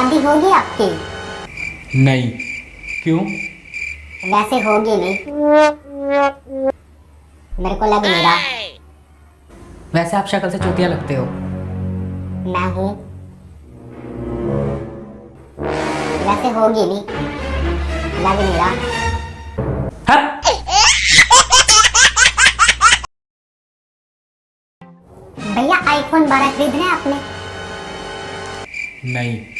शादी होगी आपकी नहीं। क्यों? वैसे होगी नहीं। मेरे को लग नहीं रहा। वैसे आप शक्ल से चूतिया लगते हो। मैं हूँ। वैसे होगी नहीं। लग नहीं रहा। भैया आईफोन 12 खरीदना है आपने? नहीं।